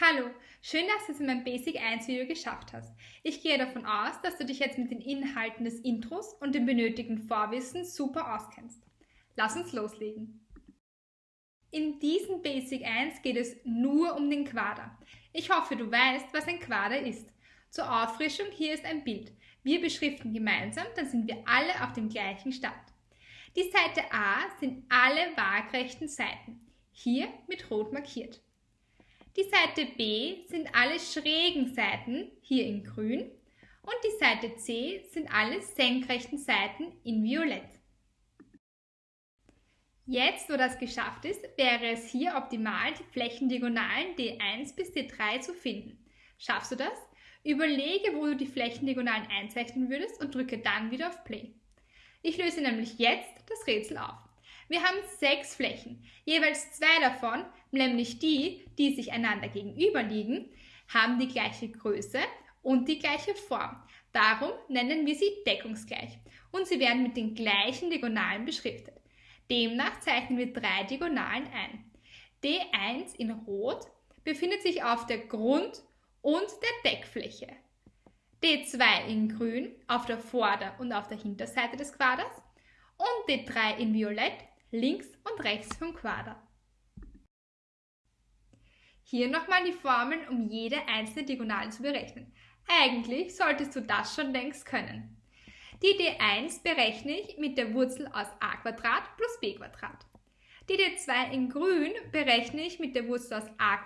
Hallo, schön, dass du es in meinem Basic 1 Video geschafft hast. Ich gehe davon aus, dass du dich jetzt mit den Inhalten des Intros und dem benötigten Vorwissen super auskennst. Lass uns loslegen. In diesem Basic 1 geht es nur um den Quader. Ich hoffe, du weißt, was ein Quader ist. Zur Auffrischung hier ist ein Bild. Wir beschriften gemeinsam, dann sind wir alle auf dem gleichen Stand. Die Seite A sind alle waagrechten Seiten, hier mit rot markiert. Die Seite B sind alle schrägen Seiten, hier in grün, und die Seite C sind alle senkrechten Seiten in violett. Jetzt, wo das geschafft ist, wäre es hier optimal, die Flächendiagonalen D1 bis D3 zu finden. Schaffst du das? Überlege, wo du die Flächendiagonalen einzeichnen würdest und drücke dann wieder auf Play. Ich löse nämlich jetzt das Rätsel auf. Wir haben sechs Flächen. Jeweils zwei davon, nämlich die, die sich einander gegenüber liegen, haben die gleiche Größe und die gleiche Form. Darum nennen wir sie deckungsgleich und sie werden mit den gleichen Diagonalen beschriftet. Demnach zeichnen wir drei Diagonalen ein. D1 in Rot befindet sich auf der Grund- und der Deckfläche. D2 in Grün auf der Vorder- und auf der Hinterseite des Quaders und D3 in Violett links und rechts vom Quader. Hier nochmal die Formeln, um jede einzelne Diagonale zu berechnen. Eigentlich solltest du das schon längst können. Die D1 berechne ich mit der Wurzel aus a plus b. Die D2 in grün berechne ich mit der Wurzel aus a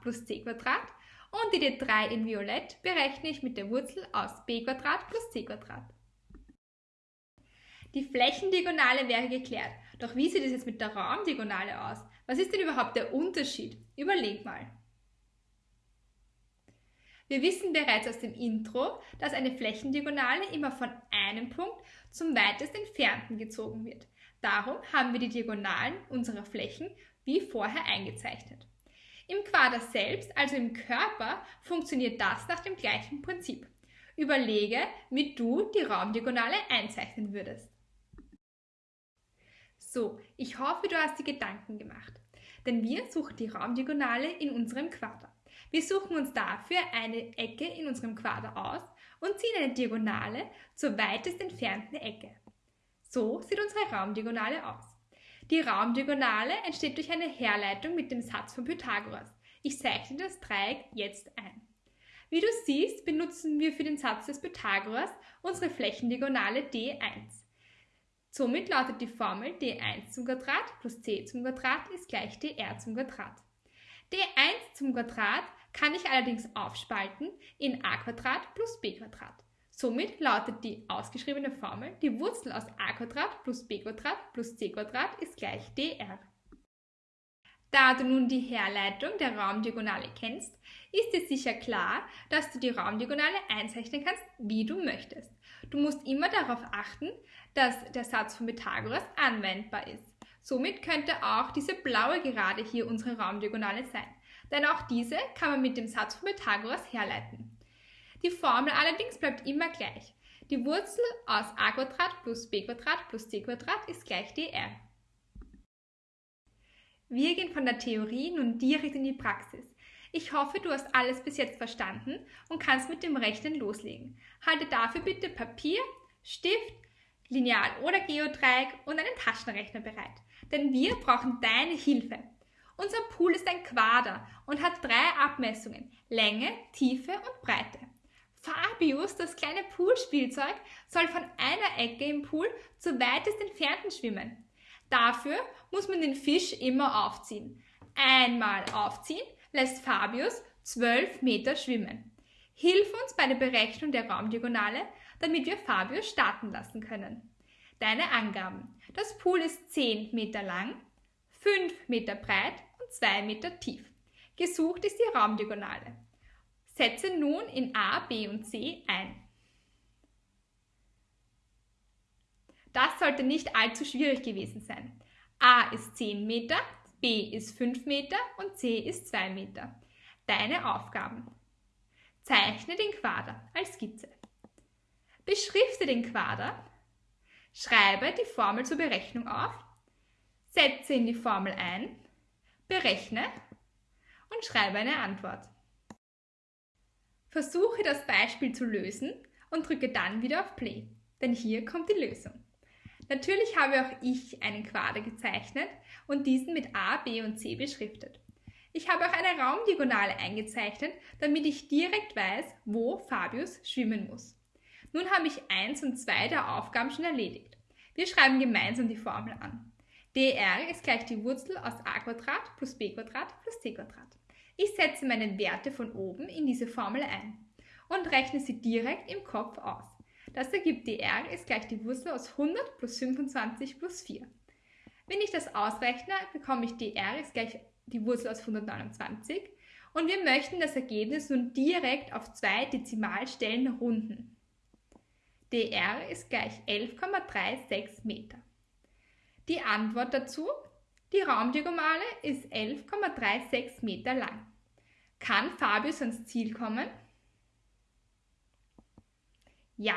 plus c und die D3 in violett berechne ich mit der Wurzel aus b plus c. Die Flächendiagonale wäre geklärt. Doch wie sieht es jetzt mit der Raumdiagonale aus? Was ist denn überhaupt der Unterschied? Überleg mal. Wir wissen bereits aus dem Intro, dass eine Flächendiagonale immer von einem Punkt zum weitest entfernten gezogen wird. Darum haben wir die Diagonalen unserer Flächen wie vorher eingezeichnet. Im Quader selbst, also im Körper, funktioniert das nach dem gleichen Prinzip. Überlege, wie du die Raumdiagonale einzeichnen würdest. So, ich hoffe, du hast die Gedanken gemacht. Denn wir suchen die Raumdiagonale in unserem Quader. Wir suchen uns dafür eine Ecke in unserem Quader aus und ziehen eine Diagonale zur weitest entfernten Ecke. So sieht unsere Raumdiagonale aus. Die Raumdiagonale entsteht durch eine Herleitung mit dem Satz von Pythagoras. Ich zeichne das Dreieck jetzt ein. Wie du siehst, benutzen wir für den Satz des Pythagoras unsere Flächendiagonale D1. Somit lautet die Formel d1 zum Quadrat plus c zum Quadrat ist gleich dr zum Quadrat. d1 zum Quadrat kann ich allerdings aufspalten in a Quadrat plus b Quadrat. Somit lautet die ausgeschriebene Formel, die Wurzel aus a Quadrat plus b Quadrat plus c Quadrat ist gleich dr. Da du nun die Herleitung der Raumdiagonale kennst, ist dir sicher klar, dass du die Raumdiagonale einzeichnen kannst, wie du möchtest. Du musst immer darauf achten, dass der Satz von Pythagoras anwendbar ist. Somit könnte auch diese blaue Gerade hier unsere Raumdiagonale sein, denn auch diese kann man mit dem Satz von Pythagoras herleiten. Die Formel allerdings bleibt immer gleich. Die Wurzel aus a plus b plus c ist gleich dr. Wir gehen von der Theorie nun direkt in die Praxis. Ich hoffe, du hast alles bis jetzt verstanden und kannst mit dem Rechnen loslegen. Halte dafür bitte Papier, Stift, Lineal oder Geodreieck und einen Taschenrechner bereit. Denn wir brauchen deine Hilfe. Unser Pool ist ein Quader und hat drei Abmessungen, Länge, Tiefe und Breite. Fabius, das kleine Poolspielzeug, soll von einer Ecke im Pool zur weitest entfernten schwimmen. Dafür muss man den Fisch immer aufziehen. Einmal aufziehen, lässt Fabius 12 Meter schwimmen. Hilf uns bei der Berechnung der Raumdiagonale, damit wir Fabius starten lassen können. Deine Angaben. Das Pool ist 10 Meter lang, 5 Meter breit und 2 Meter tief. Gesucht ist die Raumdiagonale. Setze nun in A, B und C ein. Das sollte nicht allzu schwierig gewesen sein. A ist 10 Meter, B ist 5 Meter und C ist 2 Meter. Deine Aufgaben. Zeichne den Quader als Skizze. Beschrifte den Quader. Schreibe die Formel zur Berechnung auf. Setze in die Formel ein. Berechne. und schreibe eine Antwort. Versuche das Beispiel zu lösen und drücke dann wieder auf Play, denn hier kommt die Lösung. Natürlich habe auch ich einen Quader gezeichnet und diesen mit A, B und C beschriftet. Ich habe auch eine Raumdiagonale eingezeichnet, damit ich direkt weiß, wo Fabius schwimmen muss. Nun habe ich 1 und 2 der Aufgaben schon erledigt. Wir schreiben gemeinsam die Formel an. dr ist gleich die Wurzel aus a plus b plus c. Ich setze meine Werte von oben in diese Formel ein und rechne sie direkt im Kopf aus. Das ergibt dr ist gleich die Wurzel aus 100 plus 25 plus 4. Wenn ich das ausrechne, bekomme ich dr ist gleich die Wurzel aus 129 und wir möchten das Ergebnis nun direkt auf zwei Dezimalstellen runden. dr ist gleich 11,36 Meter. Die Antwort dazu? Die Raumdiagonale ist 11,36 Meter lang. Kann Fabius ans Ziel kommen? Ja,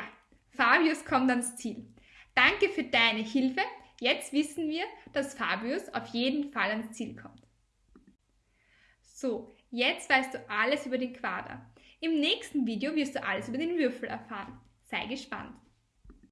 Fabius kommt ans Ziel. Danke für deine Hilfe. Jetzt wissen wir, dass Fabius auf jeden Fall ans Ziel kommt. So, jetzt weißt du alles über den Quader. Im nächsten Video wirst du alles über den Würfel erfahren. Sei gespannt.